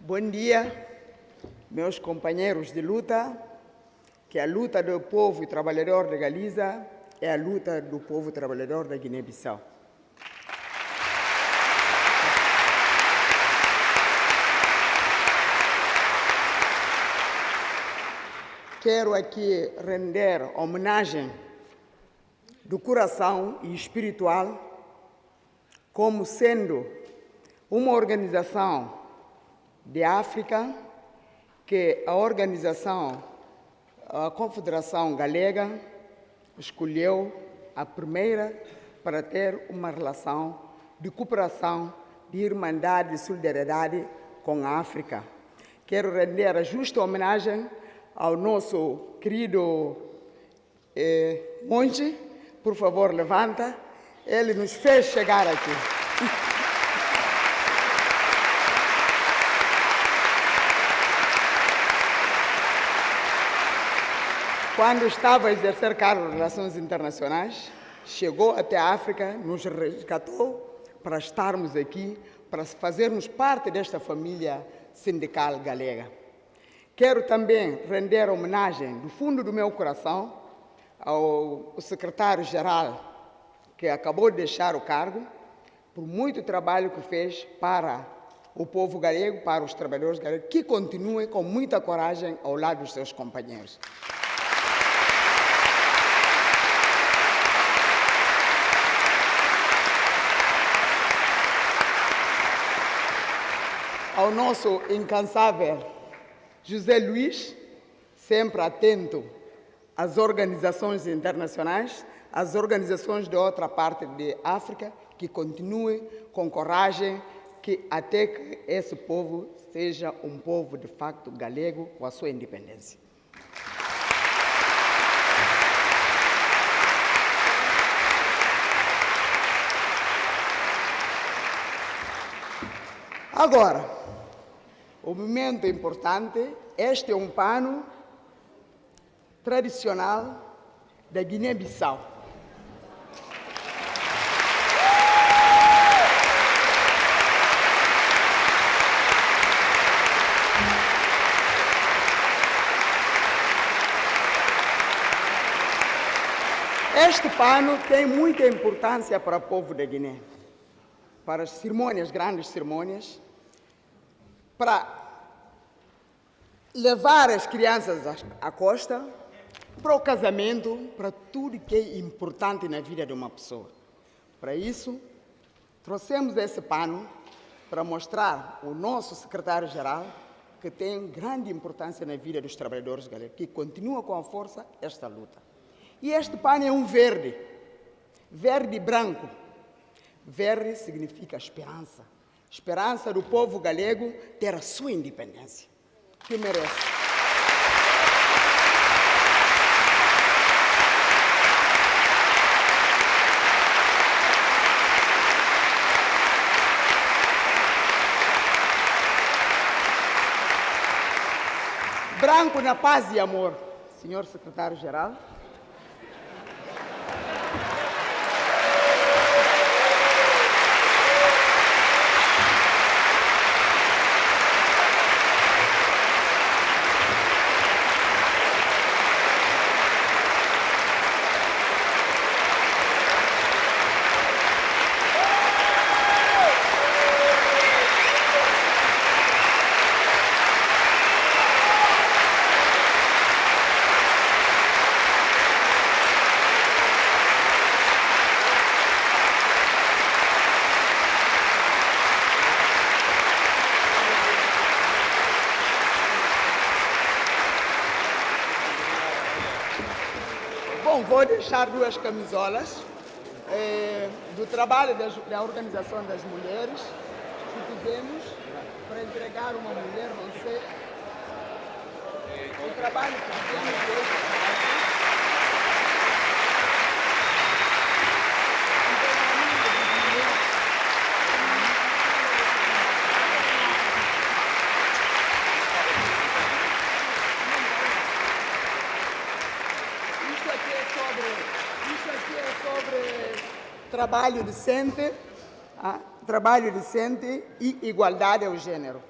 Bom dia, meus companheiros de luta, que a luta do povo trabalhador de Galiza é a luta do povo trabalhador da Guiné-Bissau. Quero aqui render homenagem do coração e espiritual como sendo uma organização de África que a organização, a Confederação Galega, escolheu a primeira para ter uma relação de cooperação, de irmandade e solidariedade com a África. Quero render a justa homenagem ao nosso querido eh, monge, por favor, levanta. Ele nos fez chegar aqui. Quando estava a exercer cargo de Relações Internacionais, chegou até a África, nos resgatou para estarmos aqui, para fazermos parte desta família sindical galega. Quero também render homenagem do fundo do meu coração ao secretário-geral que acabou de deixar o cargo, por muito trabalho que fez para o povo galego, para os trabalhadores galegos, que continue com muita coragem ao lado dos seus companheiros. ao nosso incansável José Luiz, sempre atento às organizações internacionais, às organizações de outra parte de África, que continue com coragem, que até que esse povo seja um povo de facto galego com a sua independência. Agora, o momento importante, este é um pano tradicional da Guiné-Bissau. Este pano tem muita importância para o povo da Guiné, para as cerimônias, grandes cerimônias, para levar as crianças à costa, para o casamento, para tudo que é importante na vida de uma pessoa. Para isso, trouxemos esse pano para mostrar o nosso secretário-geral que tem grande importância na vida dos trabalhadores galegos, que continua com a força esta luta. E este pano é um verde, verde e branco. Verde significa esperança. Esperança do povo galego ter a sua independência, que merece. Branco na paz e amor, senhor secretário-geral. Bom, vou deixar duas camisolas eh, do trabalho das, da Organização das Mulheres que fizemos para entregar uma mulher, sei, o trabalho que hoje. Isso aqui é sobre, isso aqui é sobre trabalho decente, ah, trabalho decente e igualdade ao gênero.